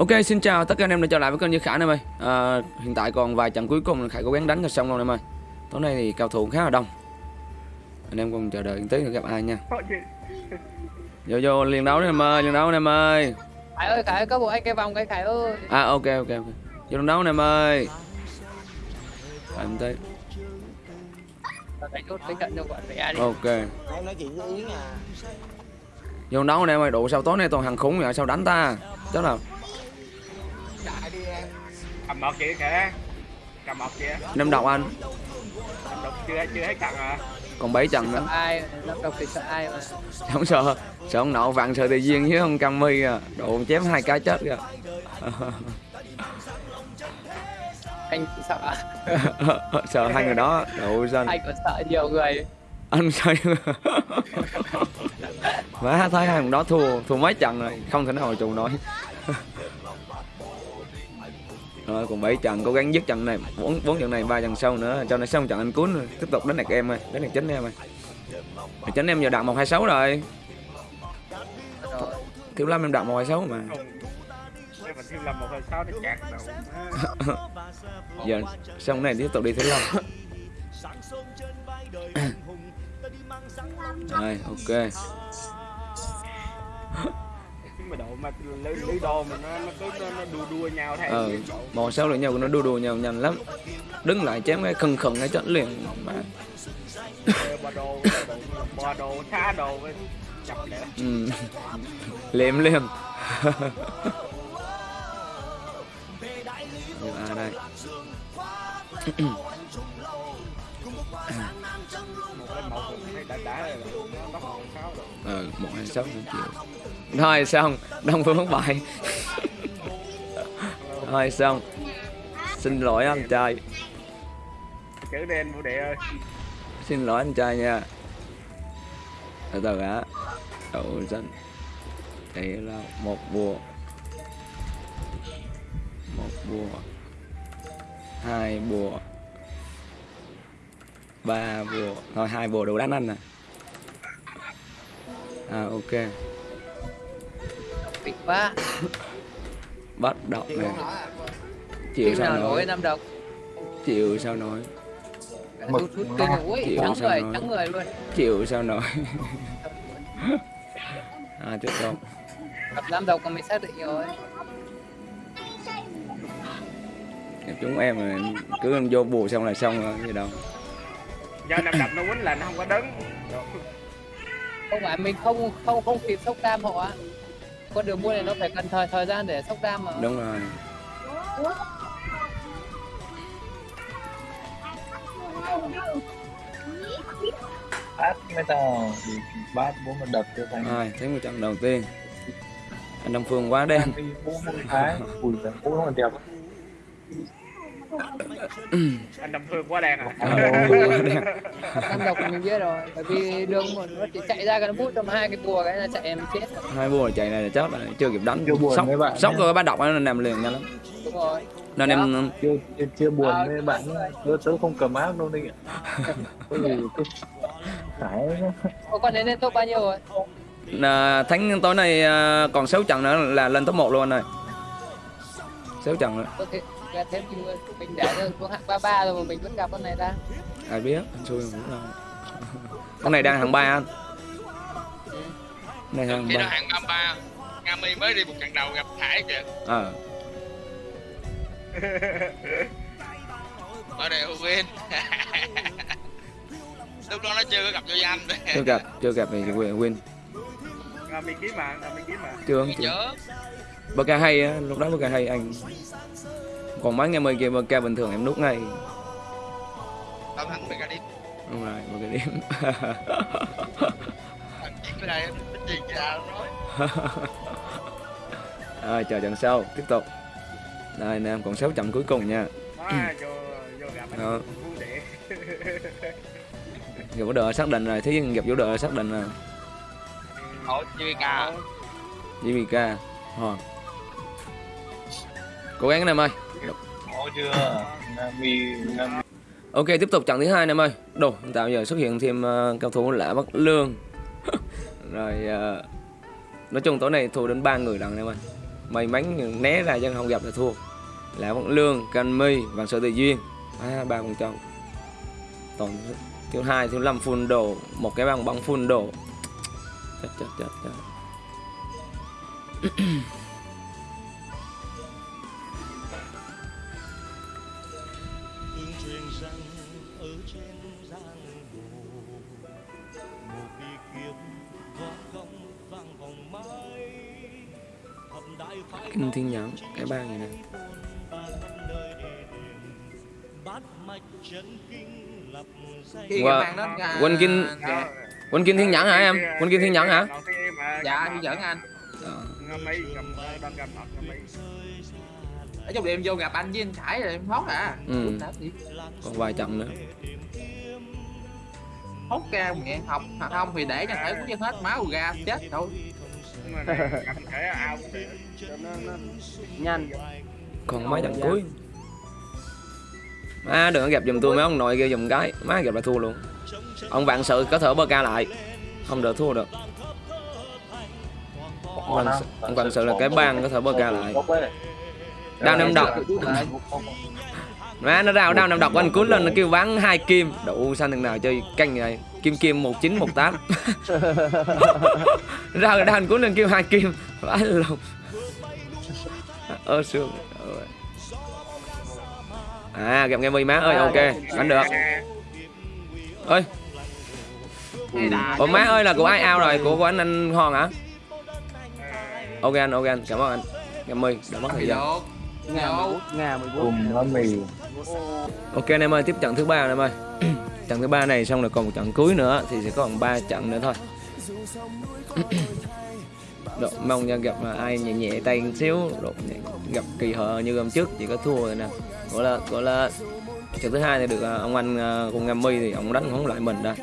Ok, xin chào tất cả anh em đã trở lại với kênh Như Khải anh em ơi à, Hiện tại còn vài trận cuối cùng Khải cố gắng đánh cho xong luôn em ơi Tối nay thì cao thủ khá là đông. Anh em cùng chờ đợi tí nữa gặp ai nha. Vô vô liền đấu đi em ơi, liền đấu em ơi. Khải ơi, Khải ơi, có bộ anh cây vòng cái Khải ơi. À ok ok ok. Vô liền đấu đi em ơi. Phải em tới Ok à. Vô đấu em ơi, đủ sao tối nay toàn hàng khủng vậy sao đánh ta? Chắc là Chạy đi em cầm một chị kìa. Cầm một chị năm độc anh. Cầm đục chưa chưa hết trận à? Còn 7 trận Sợ nữa. Ai, nó độc thì sợ ai mà. Không sợ Sợ ông nậu vặn sợ tự nhiên với ông Cami à. Độ chém hai cái chết kìa. Anh sợ. Sợ hai người đó. Độ xanh Anh còn sợ nhiều người. Anh sao má thấy hai người đó thua thua mấy trận rồi. Không thể nào mà chịu nổi rồi còn bảy trận cố gắng dứt trận này. Bốn bốn trận này ba trận sau nữa. Cho nó xong trận anh cuốn tiếp tục đánh đạt em ơi. Đánh đạt chính em ơi. Đạt chính em giờ đạt một hai sáu rồi. Rồi, thiếu lâm em đạt một hai sáu mà. Đầu giờ xong này tiếp tục đi thiếu lâm. Rồi ok mà độ mà lưới lưới đô mà nó nó cứ nó, nó đua đua nhau theo ờ một sáu lại nhau nó đua đùa nhau nhanh lắm. Đứng lại chém cái khừng khừng cái chết liền. Mà bò đồ bò đồ xa đồ để ừ. liệm liềm. Ủa, à đây ờ một hai sáu triệu thôi xong đông phương thất bại. Thôi xong xin lỗi anh trai. Chữ đen vũ đệ ơi. Xin lỗi anh trai nha. Từ từ đã. Đậu xanh đây là một bùa một bùa hai bùa ba bùa thôi hai bùa đủ đánh anh nè. À ok. Tỉnh quá bắt đọc nè. nói à? Chịu sao nổi nổi năm độc chịu sao nổi Hút hút kinh ui, Chịu trắng sao người, nói. trắng người luôn. Chịu sao nổi à tiếp tục Gặp năm độc còn mình xác định rồi. Gặp chúng em mà cứ em vô bùa xong là xong rồi gì đâu. Do năm đập nó quýnh là nó không có đứng. Không phải mình không không không kịp sốc đam họ á Con đường mua này nó phải cần thời thời gian để sốc đam mà. Đúng rồi. Bát mới tao bát bố mà đập cho thành. Rồi thấy một trận đầu tiên. Anh Đông Phương quá đen. Bố một cái giời, bố nó đẹp anh đâm phương quá đen à? Ờ, đen năm độc mình biết rồi bởi vì đường một nó chỉ chạy ra cái nó bút trong hai cái bùa cái là chạy em chết. Hai bùa chạy này là chết rồi chưa kịp đánh. Sốc sốc rồi bắt đọc nó nằm liền nhanh lắm. Đúng rồi. Nên em chưa chưa, chưa buồn À, với bạn tớ tớ không cầm áp đâu đi ạ có gì cứ phải. Ô, con đến lên top bao nhiêu rồi? À, thắng tối nay à, còn 6 trận nữa là lên top 1 luôn anh ơi. 6 trận thể ra thêm thì mình mình để cho xuống hạng 33 rồi mà mình vẫn gặp con này ta. Ai biết anh xui không biết đâu con này đang hạng ba anh. Này hạng ba. hạng 33 Nga Mi mới đi một trận đầu gặp Hải kìa. Ờ. Ở đây win lúc đó nó chưa có gặp vô danh. Chưa gặp chưa gặp thì win win à, mình kiếm mà à, mình kiếm mà. Chưa chưa. Bờ ca hay á lúc đó bờ ca hay anh còn mấy ngày mười kia bờ ca bình thường em nút ngay. Tao thắng mega đi đúng rồi bờ ca điểm thằng chuyện cái đây cái chuyện nào nói. Rồi chờ trận sau. Tiếp tục. Đây anh em còn 6 trận cuối cùng nha. À, vô vô gặp anh Đó. vũ đội xác định rồi thí gặp vũ đội xác định rồi. JVK JVK Ờ cố gắng anh em ơi chưa ok tiếp tục trận thứ hai em ơi đồ tạo giờ xuất hiện thêm uh, cao thủ lạ bất lương. Rồi uh, nói chung tối nay thua đến ba người lần em ơi may mắn né ra dân không gặp là thua. Lạ bất Lương, Canh My, và Sở tự Duyên. À, ba con trâu. Toàn thiếu hai thiếu năm full đồ. Một cái bằng băng full đồ. Chết chết chết chết. rằng ở trên giang hồ một bi kiếm võ công vang vòng mãi. Thập đại phái Kinh Thiên Nhẫn cái này ba điểm. Bát mạch chân kinh đến Quên Kinh Thiên Nhẫn hả em? Quỳnh Kim Thiên Nhẫn hả? Dạ thì dẫn anh. Ờ. ở trong đêm vô gặp anh với anh Khải rồi em hốt à. Ừ. Còn vài trận nữa. Hốt ra mẹ học. Hoặc không thì để cho thể cũng hết máu ra chết thôi nhanh. Còn mấy trận cuối. Má đừng có gặp giùm tôi mấy ông nội kia giùm cái. Má gặp là thua luôn. Ông vạn sự có thể bơ ca lại. Không được thua được. Ông vạn, sự- ông vạn sự là cái bang có thể bơ ca lại. Đao năm độc. má nó rao đao năm độc anh cuốn lên nó kêu bán hai kim. Đủ sao thằng nào chơi canh này kim kim một chín một tám. Rao đao anh cuốn lên kêu hai kim. Vãi luôn ơ xương Ôi. à gặp nghe mi má. Ơi ok đánh được. Ơi. Ủa má ơi là của ai ao rồi? Của của anh anh hòn hả? Ok anh ok anh. Cảm ơn anh. Cảm ơn đã mất thời gian vô vô nga mười bốn cùng nó mì Ok anh em ơi, tiếp trận thứ ba anh em ơi. trận thứ ba này xong rồi còn một trận cuối nữa thì sẽ còn 3 trận nữa thôi. Độ, mong nha gặp mà ai nhẹ nhẹ tay một xíu, độ, gặp kỳ hợ như hôm trước chỉ có thua rồi nè. Gọi là gọi là trận thứ hai thì được à, ông anh à, con Ngam Mi thì ông đánh không lại mình đây.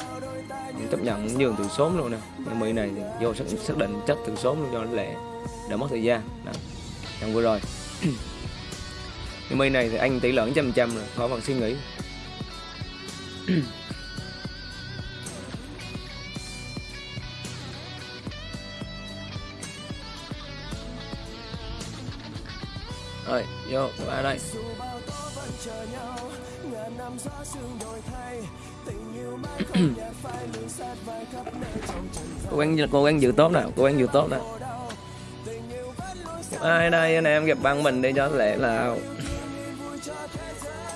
Ông chấp nhận nhường từ sớm luôn nè. Ngam Mi này thì vô xác, xác định chất từ sớm luôn cho nó lẹ để mất thời gian. Đó. Trận vừa rồi. Nhưng mi này thì anh tỷ lợn trăm trăm rồi, khỏi bằng suy nghĩ. Rồi, vô, ba đây. cố gắng cố gắng giữ tốt nào, cố gắng giữ tốt nào. Ai đây anh em gặp băng mình đi cho lẽ là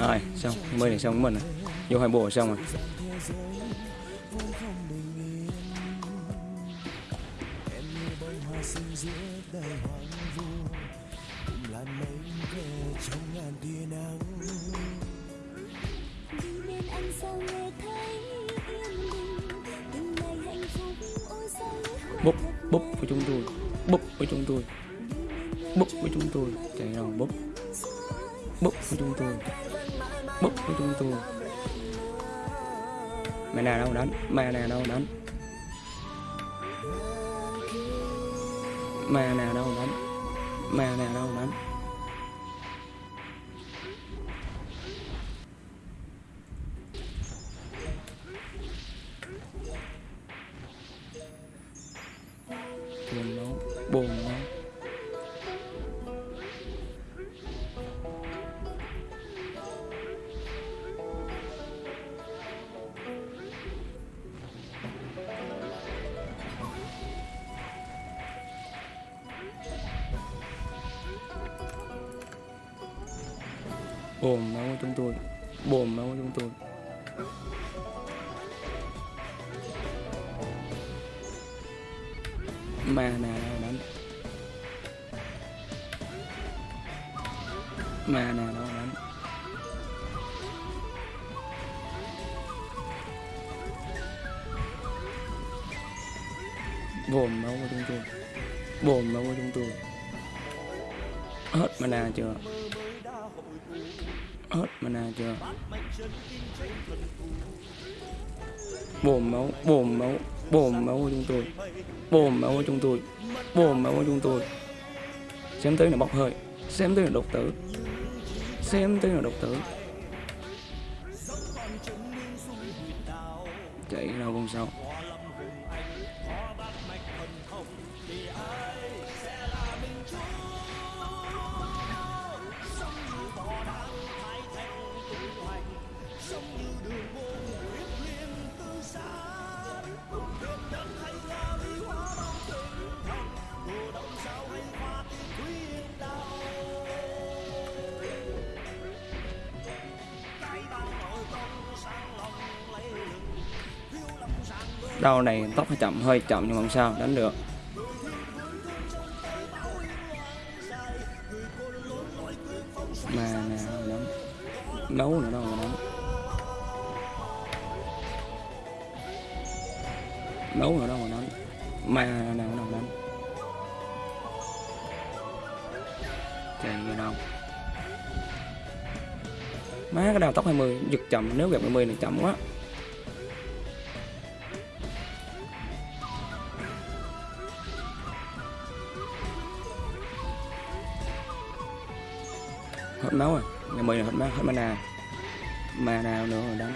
rồi xong thấy này xong mình à? vô hai bộ xong rồi lướt búp búp với chúng tôi. Búp với chúng tôi. Búp với chúng tôi. Chạy nào búp? Búp với chúng tôi búp chúng tôi. Mẹ nào đâu đánh mẹ nào đâu đánh mẹ nào đâu đánh mẹ nào đâu đánh bồn máu của chúng tôi. Bồn máu của chúng tôi. Mà nào đâu đánh mà nào đâu đánh bồn máu của chúng tôi. Bồn máu của chúng tôi. Hết mana chưa? Hết mana chưa. Bồn máu bồn máu bồn máu của chúng tôi. Bồn máu của chúng tôi bồn máu của chúng tôi. Xem tới là bốc hơi, xem tới là độc tử. Xem tới là độc tử. Chạy đâu không sao. Đau này tốc hơi chậm hơi chậm nhưng mà không sao, đánh được. Mà nào đánh nấu nữa đâu mà đánh nấu nữa đâu mà đánh mà nào đâu đánh chạy ra đâu. Má, cái đầu tốc 20 giật chậm, nếu gặp 20 này chậm quá. Hết máu à? rồi ngày mười là hết máu hết mana. Mà nào nữa rồi đánh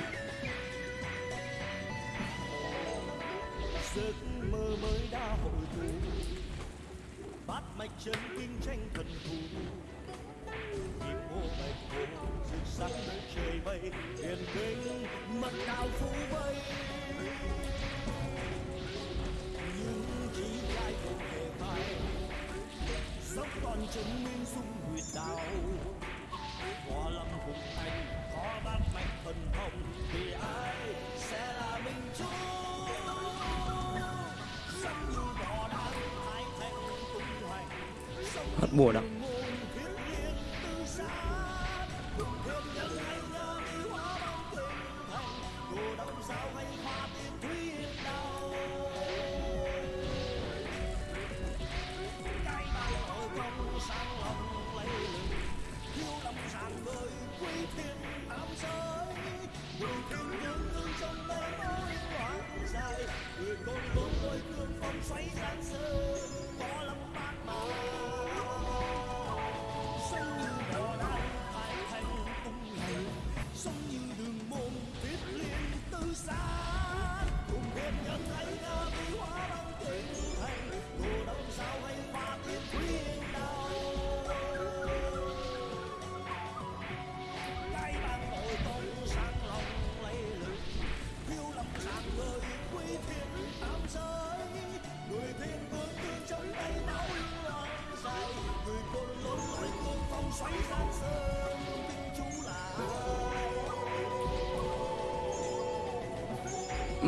không còn chân nguyên dung huyệt đạo hoa lâm hùng thành, có bát mạch thần thông thì ai sẽ là minh chúa hết bùa đâu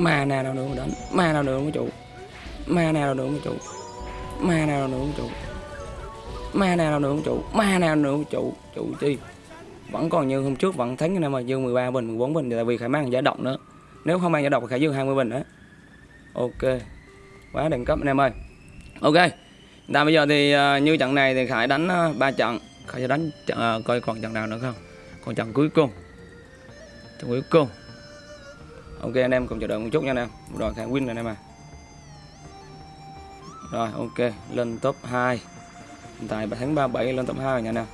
ma nào nào nữa mà đánh. Ma nào nữa mà chủ. Ma nào nữa mà chủ. Ma nào nữa ông chủ. Ma nào nữa ông chủ. Ma nào nữa ông chủ. Chủ chi? Vẫn còn như hôm trước vẫn thắng cái năm mà dương 13 bình 14 bình tại vì khải mang giải độc nữa. Nếu không mang giải độc thì khải dương 20 bình đó ok. Quá đẳng cấp anh em ơi. Ok. Ta bây giờ thì uh, như trận này thì khải đánh uh, trận. Khải sẽ đánh uh, coi còn trận nào nữa không? Còn trận cuối cùng. Trận cuối cùng ok anh em, cùng chờ đợi một chút nha anh em. Rồi khả win rồi anh em à rồi, ok, lên top 2 hiện tại tháng 37 lên top 2 rồi nha anh em.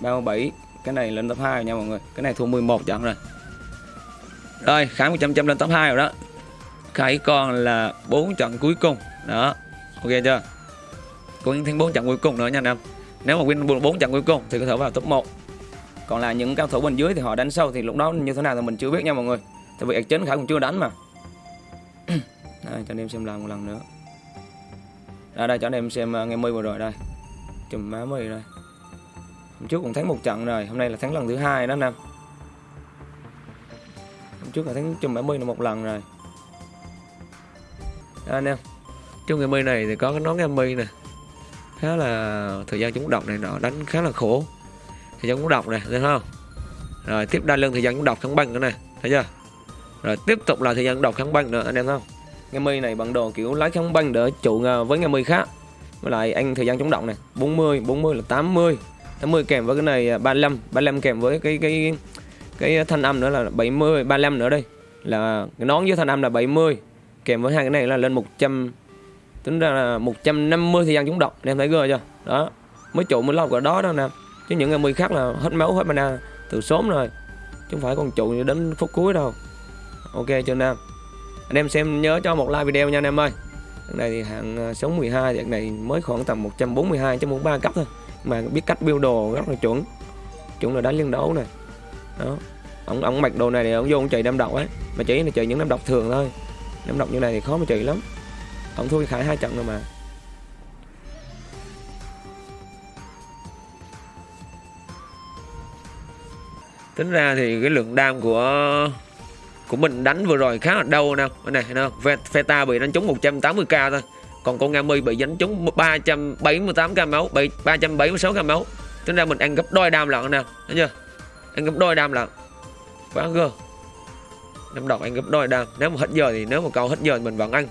37 cái này lên top 2 rồi nha mọi người. Cái này thua 11 trận rồi. Rồi, khải 100 trăm lên top 2 rồi đó. Khải còn là 4 trận cuối cùng. Đó, ok chưa? Còn thêm 4 trận cuối cùng nữa nha anh em. Nếu mà win 4 trận cuối cùng thì có thể vào top 1 còn là những cao thủ bên dưới thì họ đánh sâu thì lúc đó như thế nào thì mình chưa biết nha mọi người tại vì chính khải cũng chưa đánh mà. Đây, cho anh em xem lại một lần nữa. Đây đây cho anh em xem à, uh, ngày mươi vừa rồi đây. Chùm má mi đây. Hôm trước cũng thắng một trận rồi hôm nay là thắng lần thứ hai đó anh em. Hôm trước là thắng chùm má mi là một lần rồi. Đó anh em. Trong ngày mi này thì có cái nón ngày mi nè. Khá là thời gian chúng độc này nọ đánh khá là khổ. Thời gian chúng độc này thấy không? Rồi tiếp đa lưng thời gian chúng độc thắng bằng nữa này thấy chưa? Rồi, tiếp tục là thời gian độc kháng băng nữa, anh em không? Nghe mi này bằng đồ kiểu lái kháng băng để trụ với nghe mi khác với lại anh thời gian chống động này 40 40 là 80 80 kèm với cái này à, 35 35 kèm với cái cái cái thanh âm nữa là 70 35 nữa đây. Là cái nón với thanh âm là 70 kèm với hai cái này là lên 100 tính ra là 150 thời gian chống động anh em thấy ghê chưa? Đó, mới trụ mới lâu cả đó đó nè. Chứ những ngày mi khác là hết máu, hết mana, từ sớm rồi. Chứ không phải còn trụ đến phút cuối đâu ok chưa nam. Anh em xem nhớ cho một like video nha anh em ơi. Cái này thì hạng à, sống 12 thì này mới khoảng tầm 142 chứ 43 cấp thôi. Mà biết cách build đồ rất là chuẩn. Chuẩn là đánh liên đấu này đó. Ông ông mặc đồ này thì ông vô ông chạy đâm độc ấy. Mà chỉ là chạy những đâm độc thường thôi. Đâm độc như này thì khó mà chạy lắm. Ông thua khải hai trận rồi mà. Tính ra thì cái lượng đam của của mình đánh vừa rồi khá là đau nè. Này nè, không Feta bị đánh trúng 180k thôi. Còn con Ngami bị đánh trúng 378k máu bị 376k máu. Tính ra mình ăn gấp đôi đam lận nè thấy chưa? Ăn gấp đôi đam lận. Quá gơ năm đọc ăn gấp đôi đam. Nếu mà hết giờ thì nếu mà câu hết giờ thì mình vẫn ăn.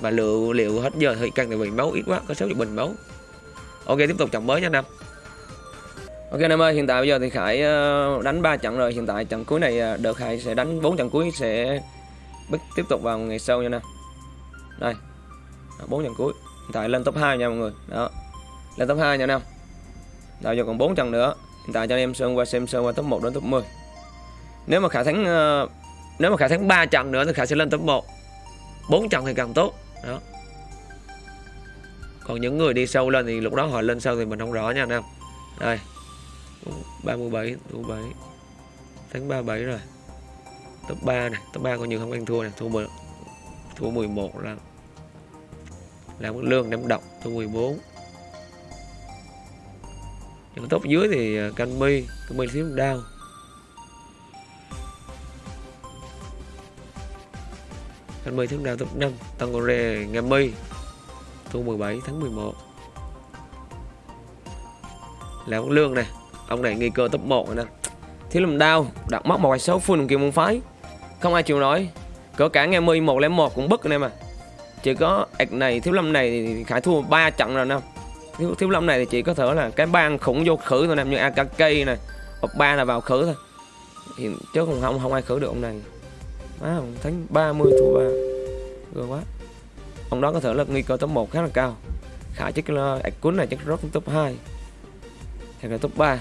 Mà liệu liệu hết giờ thì cần tại vì máu ít quá có 60 bình máu. Ok tiếp tục trận mới nha năm Ok anh em ơi, hiện tại bây giờ thì Khải ờ, đánh 3 trận rồi, hiện tại trận cuối này ờ, đợt Khải sẽ đánh 4 trận cuối sẽ bước tiếp tục vào ngày sau nha nè. Đây. 4 trận cuối. Hiện tại lên top 2 nha mọi người. Đó. Lên top 2 nha anh em. Rồi giờ còn 4 trận nữa. Hiện tại cho anh em sơn qua xem sơn qua top 1 đến top 10. Nếu mà Khải thắng ờ, nếu mà Khải thắng 3 trận nữa thì Khải sẽ lên top 1. 4 trận thì càng tốt. Đó. Còn những người đi sâu lên thì lúc đó họ lên sâu thì mình không rõ nha anh em. Đây. 37 37 tháng 37 rồi. Top 3 này, top 3 coi như không ăn thua này, thua 10 thua 11 là làm mức lương năm độc, thua 14 những top dưới thì à, canh mi canh mi thiếu đau canh mi thiếu đau top 5 tăng gore ngam mi thua 17 tháng 11 làm mức lương này ông này nghi cơ top 1 rồi nè. Thiếu làm đau, đặt mất một số full kia môn phái. Không ai chịu nói cỡ cả nghe mi một một cũng bức anh em à. Chỉ có ạch này, thiếu lâm này thì khải thua ba trận rồi nè. Thiếu thiếu lâm này thì chỉ có thể là cái bang khủng vô khử thôi nè, như akk này hoặc ba là vào khử thôi. Thì chứ không không không ai khử được ông này. Má, ông ba 30 thua ba. Ghê quá. Ông đó có thể là nguy cơ top 1 khá là cao. Khải chắc là ạch cuốn này chắc rất top 2 hay là top 3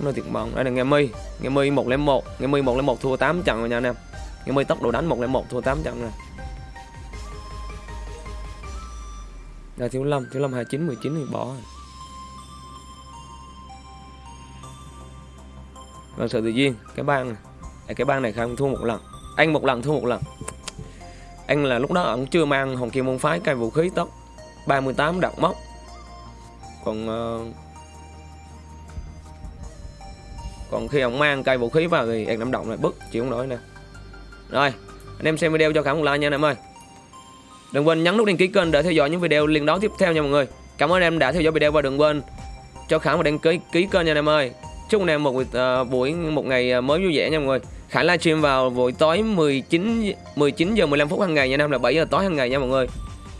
nó thiệt mộng đây là nghe mi nghe mi 101 nghe mi 101 thua 8 trận rồi nha anh em. Nghe mi tốc độ đánh 101 thua 8 trận rồi. Là thiếu lâm. Thiếu lâm 29 19 thì bỏ rồi. Vâng sự tự nhiên. Cái bang này. À, cái bang này không thua một lần. Anh một lần thua một lần. Anh là lúc đó ông chưa mang hồng kim môn phái cây vũ khí tốc. 38 đặt móc còn uh, còn khi ông mang cây vũ khí vào thì em nắm động lại bức chịu không nổi nè. Rồi anh em xem video cho khả một like nha anh em ơi. Đừng quên nhấn nút đăng ký kênh để theo dõi những video liên đón tiếp theo nha mọi người. Cảm ơn em đã theo dõi video và đừng quên cho khả một đăng ký ký kênh nha anh em ơi. Chúc anh em một uh, buổi một ngày ờ, mới vui vẻ nha mọi người. Khả livestream vào buổi tối 19 19 giờ 15 phút hàng ngày nha anh em là 7 giờ tối hàng ngày nha mọi người.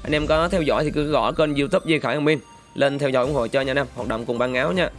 Anh em có theo dõi thì cứ gõ kênh youtube di Khải minh lên theo dõi ủng hộ cho nha anh em hoạt động cùng ban áo nha.